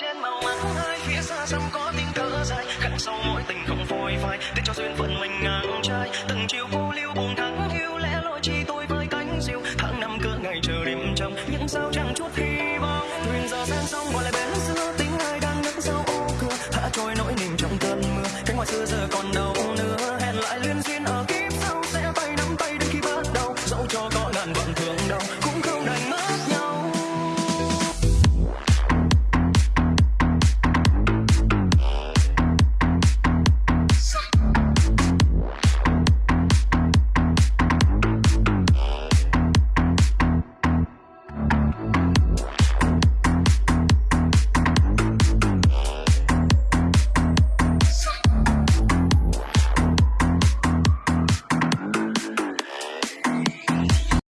trên màu mắt hai phía xa xăm có tiếng thở dài. Khăn sau mỗi tình không phôi phai, để cho duyên phận mình ngang trai. Từng chiều cô liêu buồn thắng yêu lẽ lỗi chi tôi với cánh diều. Tháng năm cỡ ngày chờ đêm trong những sao chẳng chút hy vọng. Thuyền giờ sang sông, gọi lại bến xưa tính ai đang đứng sau ô cửa. Thả trôi nỗi niềm trong cơn mưa, cánh ngoài xưa giờ còn đâu nữa. Hẹn lại liên duyên ở kiếp sau, sẽ tay nắm tay đến khi bắt đầu. Dẫu cho gọi